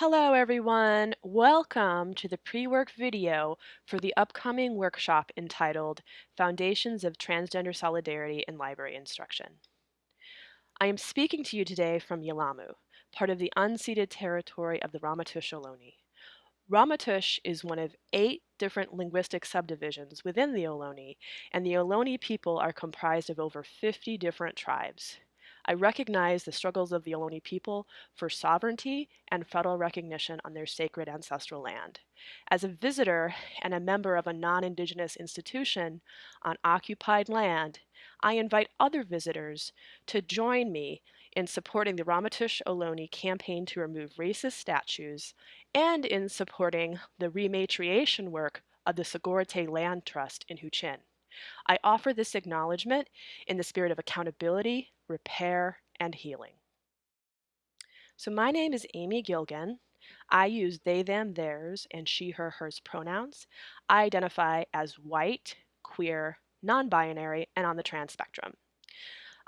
Hello everyone! Welcome to the pre-work video for the upcoming workshop entitled Foundations of Transgender Solidarity in Library Instruction. I am speaking to you today from Yelamu, part of the unceded territory of the Ramaytush Ohlone. Ramaytush is one of eight different linguistic subdivisions within the Ohlone, and the Ohlone people are comprised of over 50 different tribes. I recognize the struggles of the Ohlone people for sovereignty and federal recognition on their sacred ancestral land. As a visitor and a member of a non-Indigenous institution on occupied land, I invite other visitors to join me in supporting the Ramaytush Ohlone campaign to remove racist statues and in supporting the rematriation work of the Sogorea Land Trust in Huichin. I offer this acknowledgement in the spirit of accountability, repair, and healing. So my name is Amy Gilgan. I use they, them, theirs, and she, her, hers pronouns. I identify as white, queer, non-binary, and on the trans spectrum.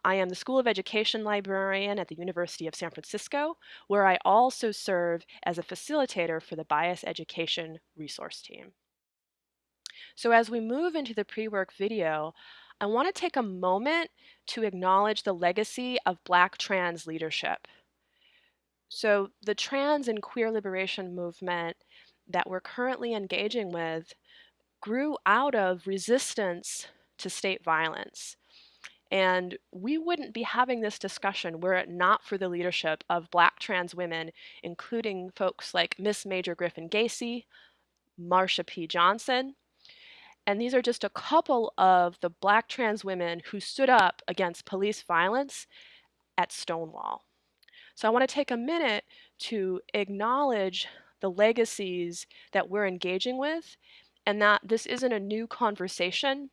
I am the School of Education librarian at the University of San Francisco, where I also serve as a facilitator for the Bias Education Resource Team. So as we move into the pre-work video, I want to take a moment to acknowledge the legacy of Black trans leadership. So the trans and queer liberation movement that we're currently engaging with grew out of resistance to state violence. And we wouldn't be having this discussion were it not for the leadership of Black trans women, including folks like Miss Major Griffin-Gracy, Marsha P. Johnson, and these are just a couple of the black trans women who stood up against police violence at Stonewall. So I want to take a minute to acknowledge the legacies that we're engaging with and that this isn't a new conversation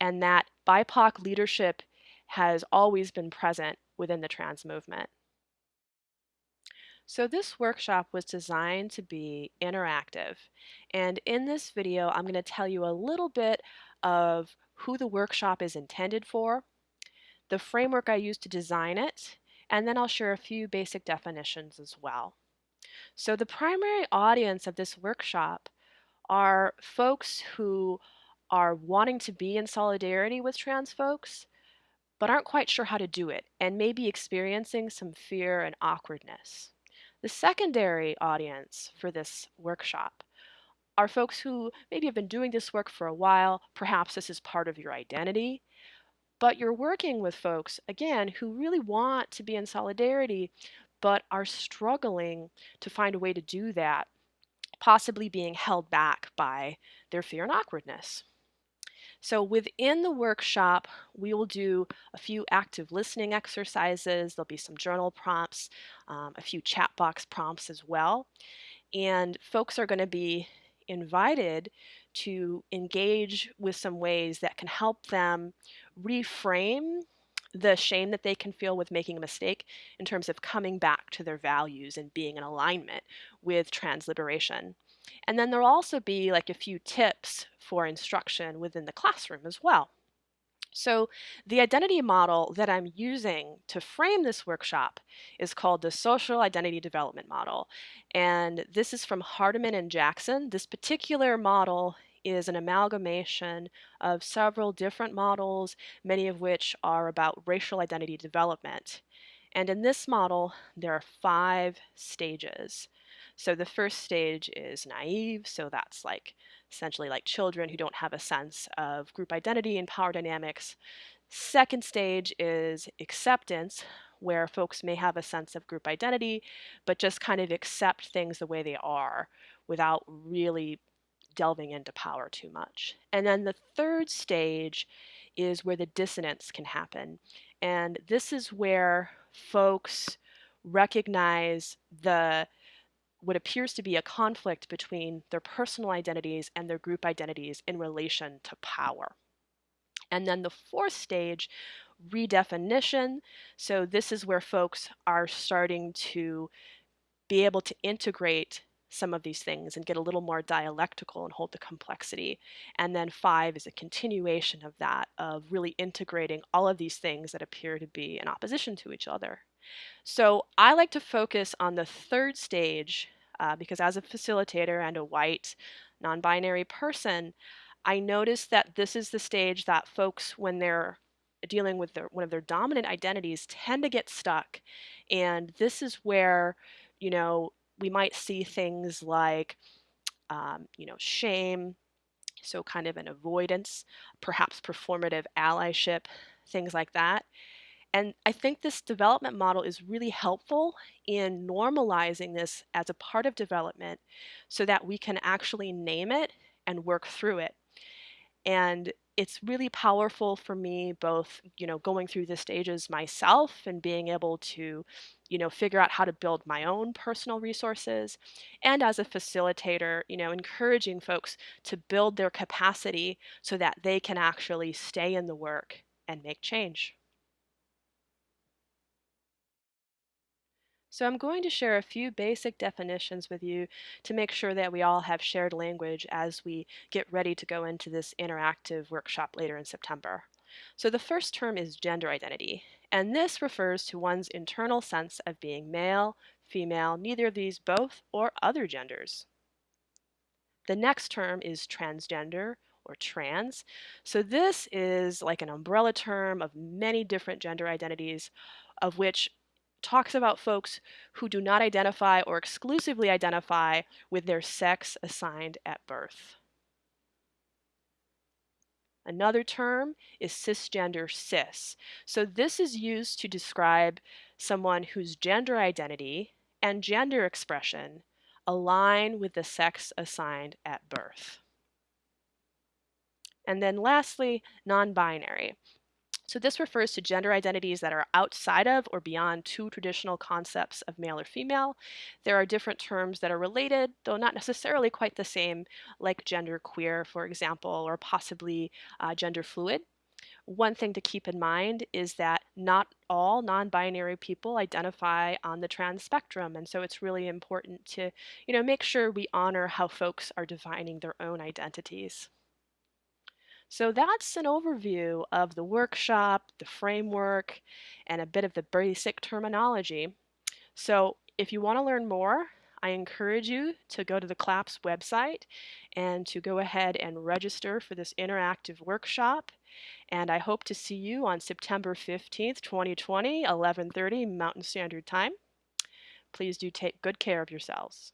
and that BIPOC leadership has always been present within the trans movement. So this workshop was designed to be interactive. And in this video, I'm going to tell you a little bit of who the workshop is intended for, the framework I used to design it, and then I'll share a few basic definitions as well. So the primary audience of this workshop are folks who are wanting to be in solidarity with trans folks, but aren't quite sure how to do it and may be experiencing some fear and awkwardness. The secondary audience for this workshop are folks who maybe have been doing this work for a while, perhaps this is part of your identity, but you're working with folks, again, who really want to be in solidarity, but are struggling to find a way to do that, possibly being held back by their fear and awkwardness. So within the workshop, we will do a few active listening exercises. There'll be some journal prompts, um, a few chat box prompts as well. And folks are going to be invited to engage with some ways that can help them reframe the shame that they can feel with making a mistake in terms of coming back to their values and being in alignment with trans liberation. And then there'll also be like a few tips for instruction within the classroom as well. So the identity model that I'm using to frame this workshop is called the Social Identity Development Model. And this is from Hardiman and Jackson. This particular model is an amalgamation of several different models, many of which are about racial identity development. And in this model, there are five stages. So the first stage is naive, so that's like essentially like children who don't have a sense of group identity and power dynamics. Second stage is acceptance, where folks may have a sense of group identity, but just kind of accept things the way they are without really delving into power too much. And then the third stage is where the dissonance can happen. And this is where folks recognize the what appears to be a conflict between their personal identities and their group identities in relation to power. And then the fourth stage, redefinition. So this is where folks are starting to be able to integrate some of these things and get a little more dialectical and hold the complexity. And then five is a continuation of that, of really integrating all of these things that appear to be in opposition to each other. So I like to focus on the third stage uh, because as a facilitator and a white non-binary person, I notice that this is the stage that folks, when they're dealing with their, one of their dominant identities, tend to get stuck. And this is where, you know, we might see things like, um, you know, shame, so kind of an avoidance, perhaps performative allyship, things like that. And I think this development model is really helpful in normalizing this as a part of development so that we can actually name it and work through it. And it's really powerful for me both, you know, going through the stages myself and being able to, you know, figure out how to build my own personal resources and as a facilitator, you know, encouraging folks to build their capacity so that they can actually stay in the work and make change. So I'm going to share a few basic definitions with you to make sure that we all have shared language as we get ready to go into this interactive workshop later in September. So the first term is gender identity, and this refers to one's internal sense of being male, female, neither of these, both, or other genders. The next term is transgender or trans. So this is like an umbrella term of many different gender identities of which talks about folks who do not identify or exclusively identify with their sex assigned at birth. Another term is cisgender cis. So this is used to describe someone whose gender identity and gender expression align with the sex assigned at birth. And then lastly, non-binary. So this refers to gender identities that are outside of or beyond two traditional concepts of male or female. There are different terms that are related, though not necessarily quite the same, like gender queer, for example, or possibly uh, gender fluid. One thing to keep in mind is that not all non-binary people identify on the trans spectrum, and so it's really important to, you know, make sure we honor how folks are defining their own identities. So that's an overview of the workshop, the framework, and a bit of the basic terminology. So if you want to learn more, I encourage you to go to the CLAPS website and to go ahead and register for this interactive workshop. And I hope to see you on September 15th, 2020, 1130 Mountain Standard Time. Please do take good care of yourselves.